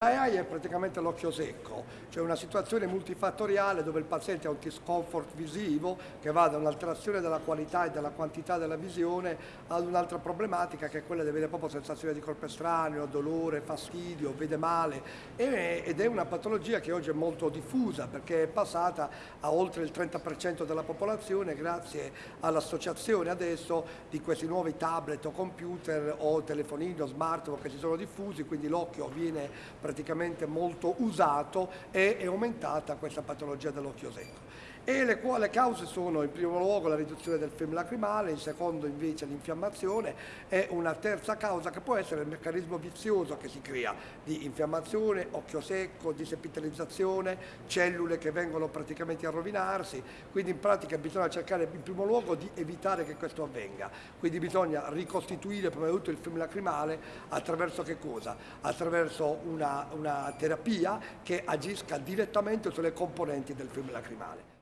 AI è praticamente l'occhio secco, cioè una situazione multifattoriale dove il paziente ha un discomfort visivo che va da un'alterazione della qualità e della quantità della visione ad un'altra problematica che è quella di avere proprio sensazione di corpo estraneo, dolore, fastidio, vede male. Ed è una patologia che oggi è molto diffusa perché è passata a oltre il 30% della popolazione grazie all'associazione adesso di questi nuovi tablet o computer o telefonini o smartphone che si sono diffusi, quindi l'occhio viene praticamente molto usato e è aumentata questa patologia dell'occhio secco. E le, le, cause sono in primo luogo la riduzione del film lacrimale, in secondo invece l'infiammazione e una terza causa che può essere il meccanismo vizioso che si crea di infiammazione, occhio secco, disepitalizzazione, cellule che vengono praticamente a rovinarsi, quindi in pratica bisogna cercare in primo luogo di evitare che questo avvenga, quindi bisogna ricostituire prima di tutto il film lacrimale attraverso che cosa? Attraverso una, una terapia che agisca direttamente sulle componenti del film lacrimale.